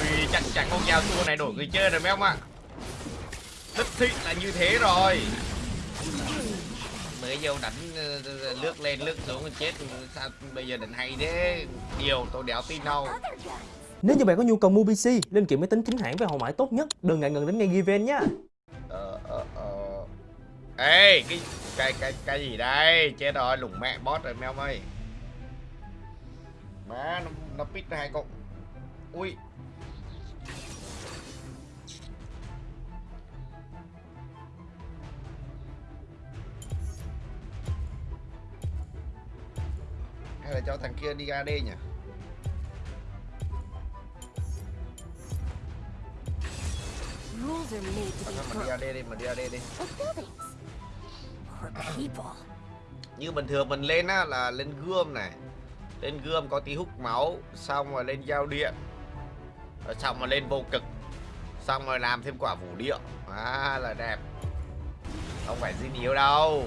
ui chắc chắn con dao tua này đổi người chơi rồi mấy ông ạ. Đích thị là như thế rồi. Mới vô đánh ờ, lướt lên lướt xuống chết. Sao bây giờ định hay thế? Điều tôi đéo tin đâu. Nếu như bạn có nhu cầu mua PC, linh kiện máy tính chính hãng với hậu mãi tốt nhất, đừng ngại ngần đến ngay Given nhé. ờ ờ ờ. Ê cái cái cái cái gì đây? Chết rồi lủng mẹ boss rồi mấy ông ơi. Má nó nó pít hai con. Ui hay là cho thằng kia đi AD nhỉ? Rules are đi. AD đi mình đi AD đi. Như bình thường mình lên á là lên gươm này. Lên gươm có tí hút máu xong rồi lên giao điện. Rồi xong rồi lên vô cực. Xong rồi làm thêm quả vũ điệu. À là đẹp. Không phải zin yếu đâu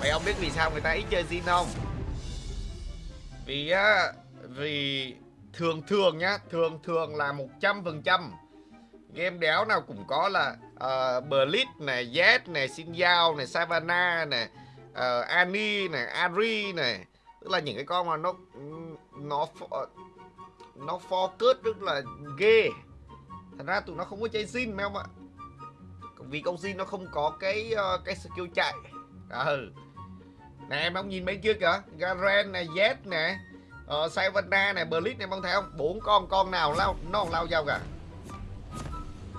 mày ông biết vì sao người ta ít chơi zin không? Vì á vì thường thường nhá thường thường là một trăm phần trăm. Game đéo nào cũng có là ờ, uh, Blitz này, Z này, Xin Giao này, Savannah này, ờ, uh, Annie này, Ari này. Tức là những cái con mà nó nó ờ, nó focus rất là ghê. Thành ra tụi nó không có chơi Zin mấy không ạ? Vì con Zin nó không có cái uh, cái skill chạy. Ừ nè em ông nhìn bên kia kìa. Garen này Z nè. Uh, Savannah này Blitz này mong thấy không? Bốn con con nào lao nó không lao nhau cả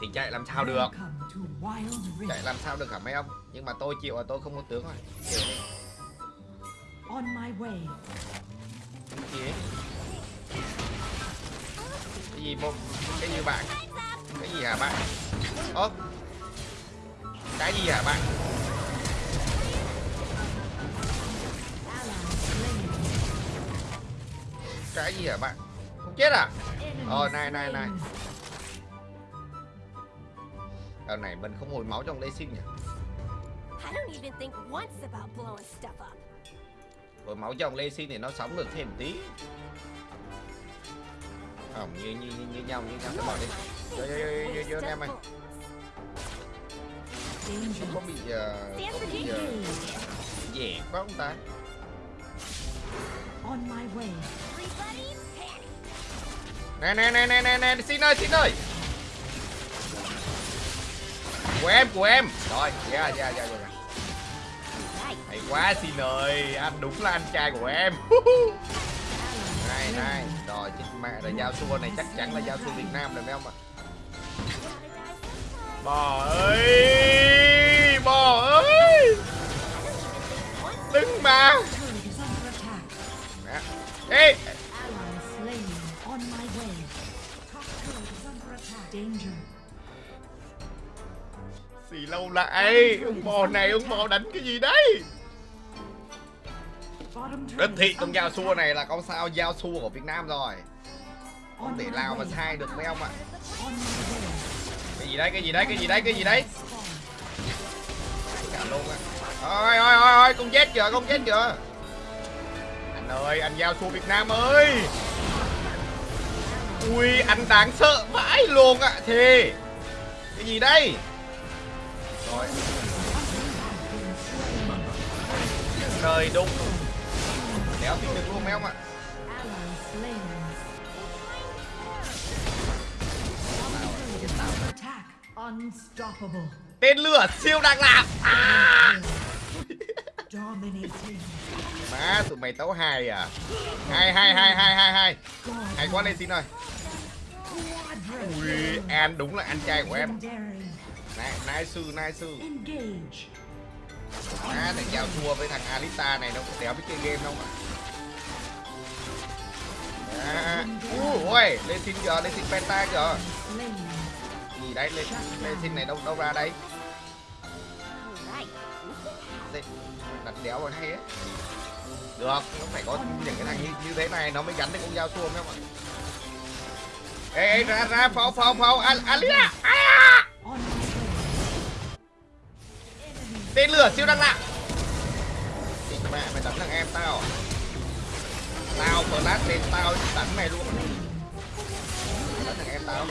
thì chạy làm sao được? Chạy làm sao được hả mấy ông? Nhưng mà tôi chịu là tôi không có tướng rồi. On my way. Cái gì? Cái gì một cái gì bạn? Cái gì hả bạn? Ơ? Cái gì hả bạn cái gì hả bạn không chết à Ờ, này, này, này. Đợt này mình không hồi máu trong lê sinh nhỉ I don't even think once about blowing stuff up. hồi máu trong lê sinh thì nó sống được thêm tí không như như như, như nhau như nhau cái bỏ đi vô vô vô vô vô anh em ơi Danger. có bị uh, có bị uh, dẻ quá không ta On my way. Nè nè nè nè nè nè, xin ơi xin ơi. Của em của em. Rồi dạ dạ dạ dạ, dạ. hay quá, xin ơi. Anh đúng là anh trai của em. Này này, rồi chết mẹ rồi giao xua này, chắc chắn là giao xua việt nam rồi, phải không ạ? Bò ơi bò ơi. Đứng mà. Nè. ê xì lâu lại ông bò này ông bò đánh cái gì đấy? Turret thị con giao xua này là con sao giao xua của Việt Nam rồi. Không thể nào mà sai được mấy ông ạ. Cái gì đấy, cái gì đấy, cái gì đấy, cái gì đấy. Cả luôn á Ôi ôi ôi ôi, con chết kìa, con chết kìa Anh ơi, anh giao xua Việt Nam ơi Ui, anh đáng sợ vãi luôn ạ Thề. Cái gì đây? Rồi, trời đúng Đéo tin được luôn mấy ông ạ. Tên lửa siêu đang làm à! Má, tụi mày tấu hài à Hai, hai, hai, hai, hai, hai. Hay quá lên xin ơi. Ui, An đúng là anh trai của em Legendary. Nai, nai sư, nai sư. Má, thằng giao thua với thằng Alita này nó đéo biết chơi game đâu mà. Ui, lên xin kìa, lên xin penta Slain. Gì đấy, lên, lên xin này đâu đâu ra. Đây, thật đéo rồi hay ấy Được, nó phải có những cái thằng như, như thế này nó mới gắn được con dao xua các bạn Ê, ê, ra, ra, phao, phao, phao, Al- Alia à! Tên lửa siêu đăng lạ. Thì mẹ mày đánh thằng em tao? À? Tao flash lên tao đánh mày luôn. Tẩm thằng em tao.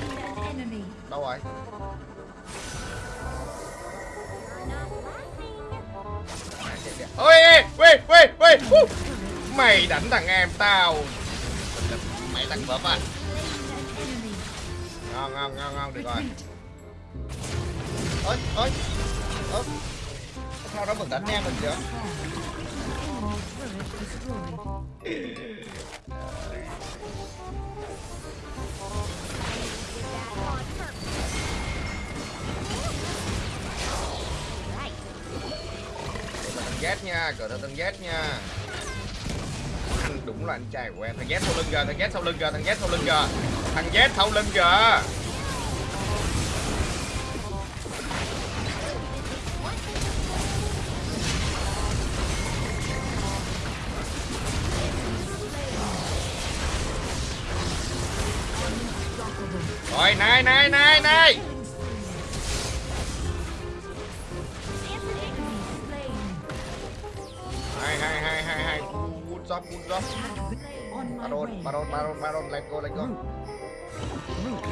Đâu rồi? Ôi ê, ê, ê, mày đánh thằng em tao. Mày thằng vợ à. Ngon ngon ngon ngon được rồi. Ơi ơi ơ sao đó mình đánh em mình chưa Z nha cờ thằng Z nha. Anh đúng là anh trai của em. Thằng Z sau lưng kìa, thằng Z sau lưng kìa, thằng Z sau lưng kìa. Thằng Z sau lưng kìa. Rồi, này này này này. Job On my baron baron baron baron let's go let's go.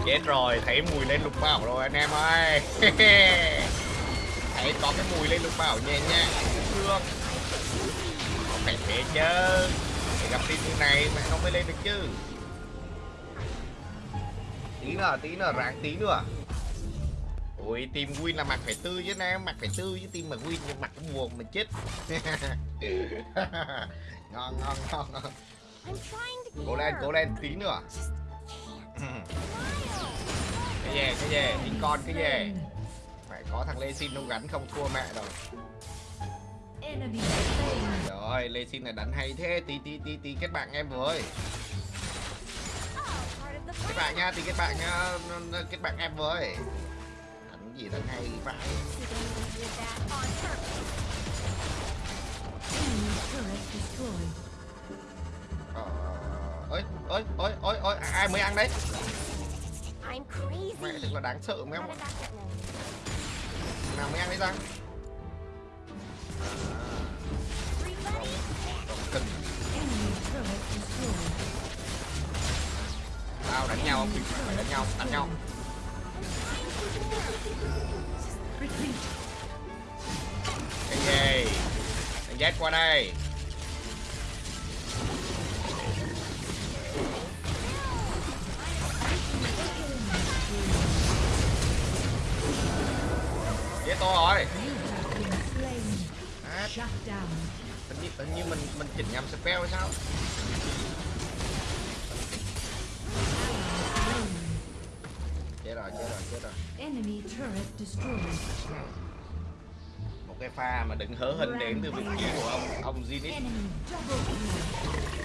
Chết rồi thấy mùi lên lục bảo rồi anh em ơi. Thấy có cái mùi lên lục bảo nhẹ nhẹ thương. Không phải thế chứ? Để gặp tin như này mẹ nó mới lên được chứ. Tí nữa tí nữa ráng tí nữa. Ui team win là mặt phải tư chứ em mặt phải tư chứ team mà win nhưng mặt cũng buồn mình chết ngon ngon ngon cố lên cố lên tí nữa. Cái gì cái gì? Tí con cái gì? Phải có thằng lê xin không gắn không thua mẹ đâu rồi lê xin này đánh hay thế. Tí tí tí tí kết bạn em với. The kết bạn nha tí kết bạn nha. Kết bạn em với. Đánh gì đánh hay vậy ơi ơi ơi ơi ơi ai mới ăn đấy? I'm crazy. mẹ thật là đáng sợ mấy now. nào mới ăn đấy Everybody, cần. Tao đánh nhau không? Phải đánh nhau đánh nhau. Cái gì thằng Z qua đây to rồi. À, hình như, hình như mình mình chỉnh nhầm spell hay sao? Chết rồi chết rồi chết rồi. Enemy turret destroyed. một cái pha mà đừng hớ hình đến từ vị trí của ông ông Zenith. Enemy double kill.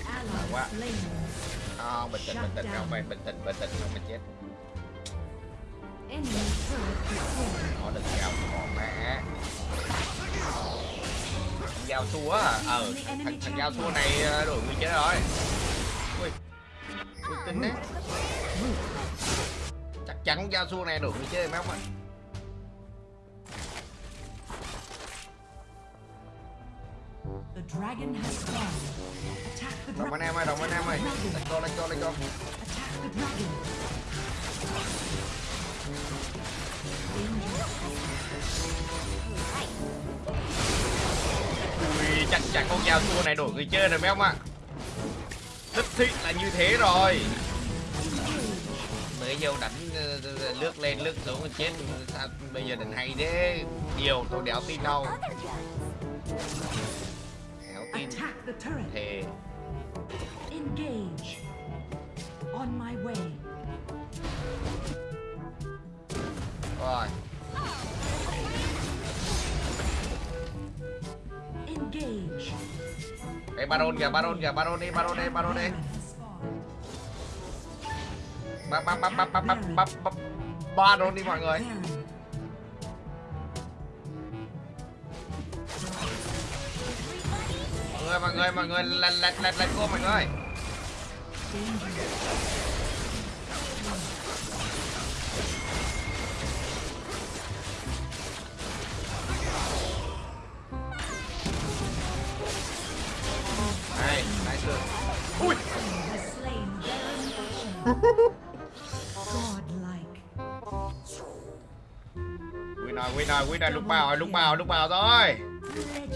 Ally quá. không bình tĩnh bình tĩnh không phải bình tĩnh bình tĩnh không mà chết. Nó đừng giao giao xua à ờ thằng, thằng giao xua này ờ, đổi người chết rồi. Ui ui tin đấy. Chắc chắn giao xua này đổi người mấy ông ạ? Đồng anh em ơi đồng anh em ơi. let's go let's go Attack the dragon. Ui chắc chắn con giao xua này đổi người chơi rồi mấy ông ạ. Rất thích là như thế rồi. Mới vô đánh ờ, lướt lên lướt xuống chết. Sao bây giờ đánh hay thế? Điều tôi đéo tin đâu. Đéo tin. Attack the turret. thề. Engage. On my way. rồi Ê Baron kìa, Baron kìa, Baron đi, Baron đi, Baron đi. Bắp bắp bắp bắp bắp bắp bắp bắp Baron đi mọi người. Mọi người, mọi người, mọi người, lật lật lật lật cô mọi người. Ui. Win rồi, win rồi, win rồi, lúc vào rồi, lúc bào lúc vào rồi. Phải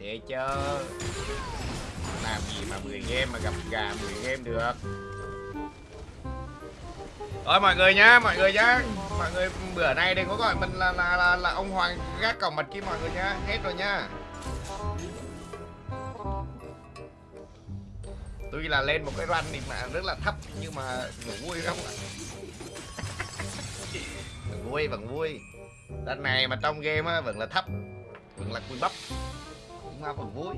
thế chứ. Làm gì mà 10 game mà gặp gà 10 game được. Rồi mọi người nhá, mọi người nhá. Mọi người bữa nay đừng có gọi mình là là là, là ông Hoàng gác cổng mật kia mọi người nhá. Hết rồi nhá. Tuy là lên một cái run thì mà rất là thấp, nhưng mà vẫn vui không ạ vẫn vui vẫn vui. Run này mà trong game á, vẫn là thấp, vẫn là cùi bắp. Nhưng mà vẫn vui.